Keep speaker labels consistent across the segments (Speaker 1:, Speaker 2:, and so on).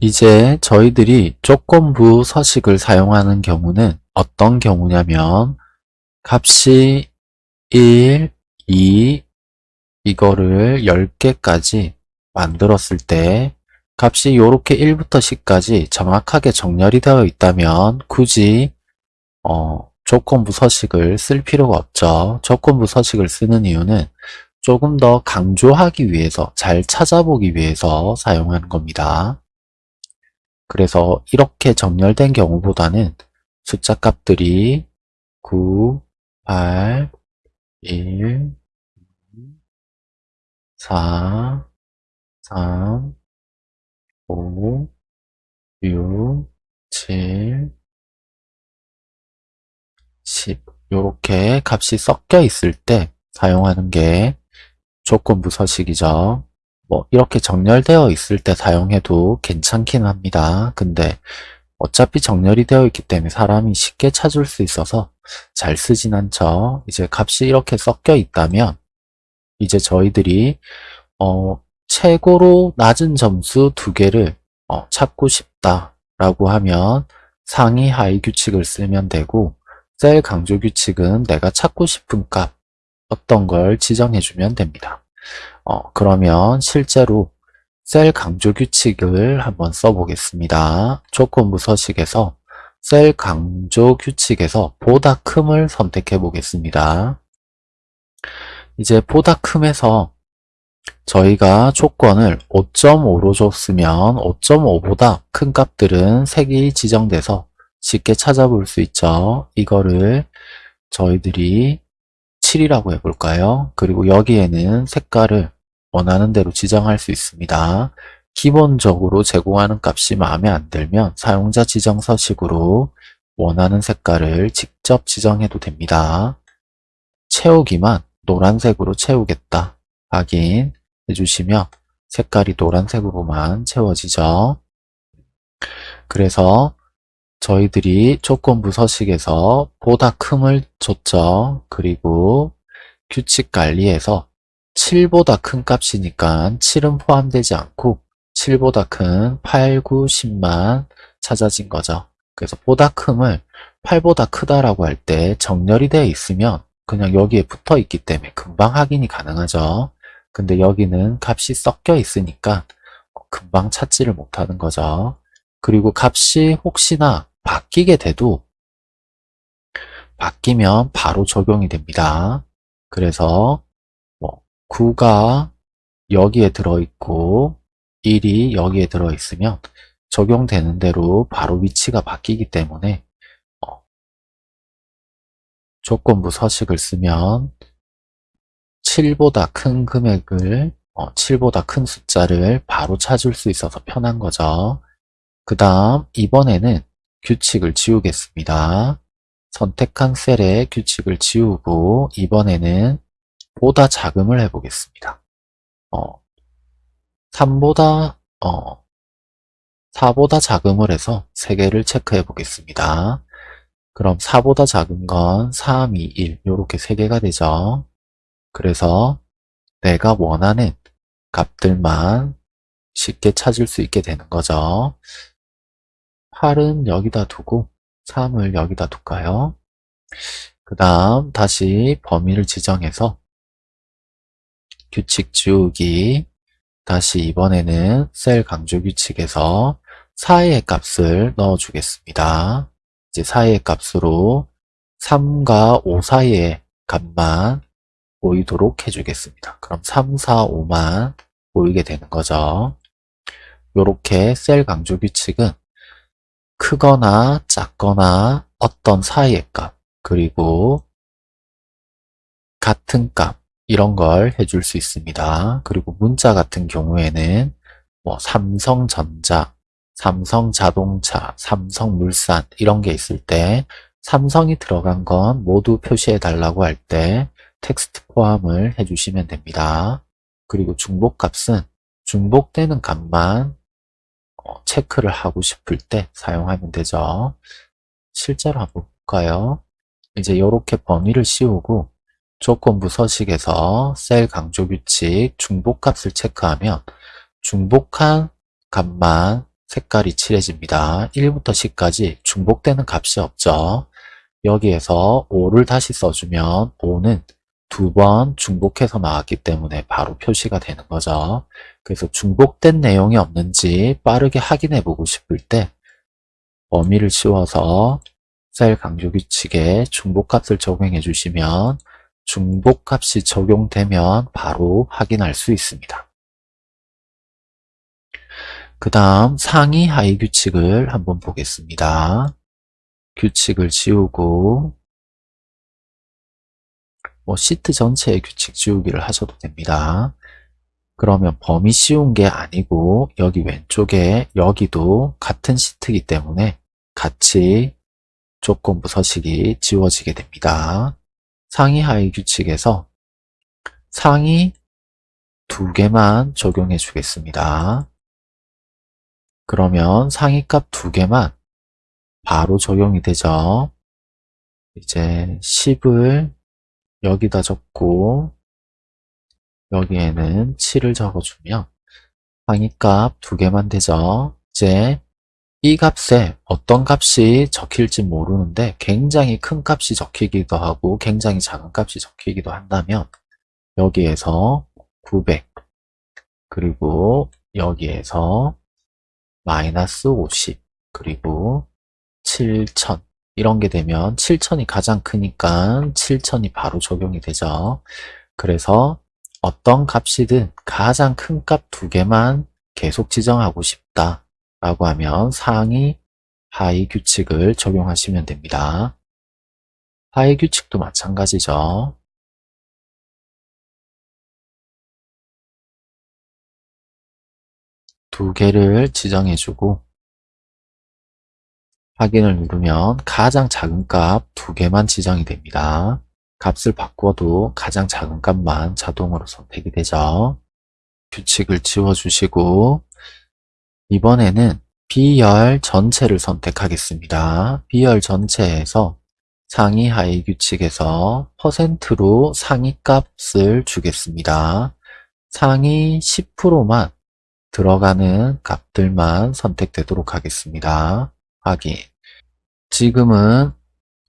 Speaker 1: 이제 저희들이 조건부 서식을 사용하는 경우는 어떤 경우냐면 값이 1, 2 이거를 10개까지 만들었을 때 값이 이렇게 1부터 10까지 정확하게 정렬이 되어 있다면 굳이 어, 조건부 서식을 쓸 필요가 없죠. 조건부 서식을 쓰는 이유는 조금 더 강조하기 위해서 잘 찾아보기 위해서 사용하는 겁니다. 그래서 이렇게 정렬된 경우보다는 숫자 값들이 9, 8, 1, 4, 3, 5, 6, 7, 10 이렇게 값이 섞여 있을 때 사용하는 게 조건부 서식이죠. 뭐 이렇게 정렬되어 있을 때 사용해도 괜찮긴 합니다. 근데 어차피 정렬이 되어 있기 때문에 사람이 쉽게 찾을 수 있어서 잘 쓰진 않죠. 이제 값이 이렇게 섞여 있다면 이제 저희들이 어, 최고로 낮은 점수 두 개를 어, 찾고 싶다라고 하면 상위 하위 규칙을 쓰면 되고 셀 강조 규칙은 내가 찾고 싶은 값 어떤 걸 지정해주면 됩니다. 어, 그러면 실제로 셀 강조 규칙을 한번 써보겠습니다. 조건부 서식에서 셀 강조 규칙에서 보다 큼을 선택해 보겠습니다. 이제 보다 큼에서 저희가 조건을 5.5로 줬으면 5.5보다 큰 값들은 색이 지정돼서 쉽게 찾아볼 수 있죠. 이거를 저희들이 7이라고 해볼까요? 그리고 여기에는 색깔을 원하는 대로 지정할 수 있습니다. 기본적으로 제공하는 값이 마음에 안 들면 사용자 지정 서식으로 원하는 색깔을 직접 지정해도 됩니다. 채우기만 노란색으로 채우겠다 확인해 주시면 색깔이 노란색으로만 채워지죠. 그래서 저희들이 조건부 서식에서 보다 큼을 줬죠. 그리고 규칙 관리에서 7보다 큰 값이니까 7은 포함되지 않고 7보다 큰 8, 9, 10만 찾아진 거죠. 그래서 보다 큼을 8보다 크다라고 할 때 정렬이 되어 있으면 그냥 여기에 붙어 있기 때문에 금방 확인이 가능하죠. 근데 여기는 값이 섞여 있으니까 금방 찾지를 못하는 거죠. 그리고 값이 혹시나 바뀌게 돼도 바뀌면 바로 적용이 됩니다. 그래서 뭐 9가 여기에 들어있고 1이 여기에 들어있으면 적용되는 대로 바로 위치가 바뀌기 때문에 어, 조건부 서식을 쓰면 7보다 큰 금액을 어, 7보다 큰 숫자를 바로 찾을 수 있어서 편한 거죠. 그 다음 이번에는 규칙을 지우겠습니다. 선택한 셀에 규칙을 지우고 이번에는 보다 작음을 해보겠습니다. 어, 3보다 어, 4보다 작음을 해서 3개를 체크해 보겠습니다. 그럼 4보다 작은 건 3, 2, 1 이렇게 3개가 되죠. 그래서 내가 원하는 값들만 쉽게 찾을 수 있게 되는 거죠. 8은 여기다 두고 3을 여기다 둘까요? 그 다음 다시 범위를 지정해서 규칙 지우기 다시 이번에는 셀 강조 규칙에서 4의 값을 넣어 주겠습니다. 이제 4의 값으로 3과 5 사이의 값만 보이도록 해주겠습니다. 그럼 3, 4, 5만 보이게 되는 거죠. 이렇게 셀 강조 규칙은 크거나 작거나 어떤 사이의 값 그리고 같은 값 이런 걸 해줄 수 있습니다. 그리고 문자 같은 경우에는 뭐 삼성전자, 삼성자동차, 삼성물산 이런 게 있을 때 삼성이 들어간 건 모두 표시해 달라고 할 때 텍스트 포함을 해주시면 됩니다. 그리고 중복값은 중복되는 값만 어, 체크를 하고 싶을 때 사용하면 되죠. 실제로 한번 볼까요? 이제 이렇게 범위를 씌우고 조건부 서식에서 셀 강조 규칙 중복값을 체크하면 중복한 값만 색깔이 칠해집니다. 1부터 10까지 중복되는 값이 없죠. 여기에서 5를 다시 써주면 5는 두 번 중복해서 나왔기 때문에 바로 표시가 되는 거죠. 그래서 중복된 내용이 없는지 빠르게 확인해 보고 싶을 때 범위를 씌워서 셀 강조 규칙에 중복값을 적용해 주시면 중복값이 적용되면 바로 확인할 수 있습니다. 그 다음 상위 하위 규칙을 한번 보겠습니다. 규칙을 지우고 뭐 시트 전체의 규칙 지우기를 하셔도 됩니다. 그러면 범위 씌운 게 아니고 여기 왼쪽에 여기도 같은 시트이기 때문에 같이 조건부 서식이 지워지게 됩니다. 상위 하위 규칙에서 상위 두 개만 적용해 주겠습니다. 그러면 상위 값 두 개만 바로 적용이 되죠. 이제 10을 여기다 적고 여기에는 7을 적어주면 상위값 두 개만 되죠. 이제 이 값에 어떤 값이 적힐지 모르는데 굉장히 큰 값이 적히기도 하고 굉장히 작은 값이 적히기도 한다면 여기에서 900 그리고 여기에서 마이너스 50 그리고 7000 이런 게 되면 7000이 가장 크니까 7000이 바로 적용이 되죠. 그래서 어떤 값이든 가장 큰 값 두 개만 계속 지정하고 싶다 라고 하면 상위 하위 규칙을 적용하시면 됩니다. 하위 규칙도 마찬가지죠. 두 개를 지정해주고 확인을 누르면 가장 작은 값 두 개만 지정이 됩니다. 값을 바꿔도 가장 작은 값만 자동으로 선택이 되죠. 규칙을 지워주시고 이번에는 B열 전체를 선택하겠습니다. B열 전체에서 상위 하위 규칙에서 퍼센트로 상위 값을 주겠습니다. 상위 10%만 들어가는 값들만 선택되도록 하겠습니다. 확인. 지금은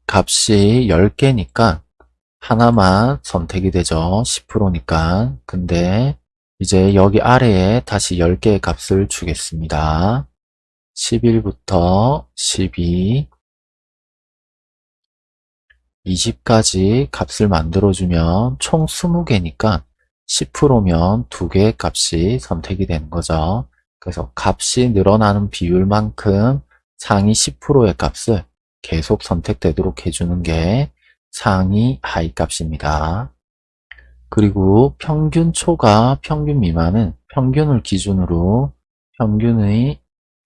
Speaker 1: 값이 10개니까 하나만 선택이 되죠. 10%니까. 근데 이제 여기 아래에 다시 10개의 값을 주겠습니다. 11부터 12, 20까지 값을 만들어주면 총 20개니까 10%면 2개의 값이 선택이 되는 거죠. 그래서 값이 늘어나는 비율만큼 상위 10%의 값을 계속 선택되도록 해주는 게 상위 하위 값입니다. 그리고 평균 초과 평균 미만은 평균을 기준으로 평균의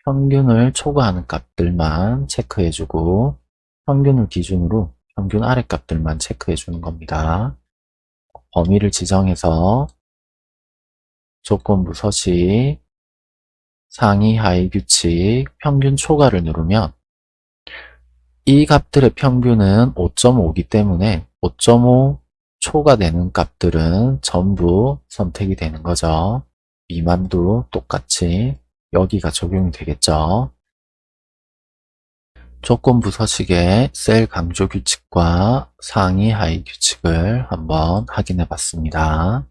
Speaker 1: 평균을 초과하는 값들만 체크해주고 평균을 기준으로 평균 아래 값들만 체크해주는 겁니다. 범위를 지정해서 조건부 서식 상위 하위 규칙 평균 초과를 누르면 이 값들의 평균은 5.5이기 때문에 5.5 초과되는 값들은 전부 선택이 되는 거죠. 미만도 똑같이 여기가 적용이 되겠죠. 조건부 서식의 셀 강조 규칙과 상위 하위 규칙을 한번 확인해 봤습니다.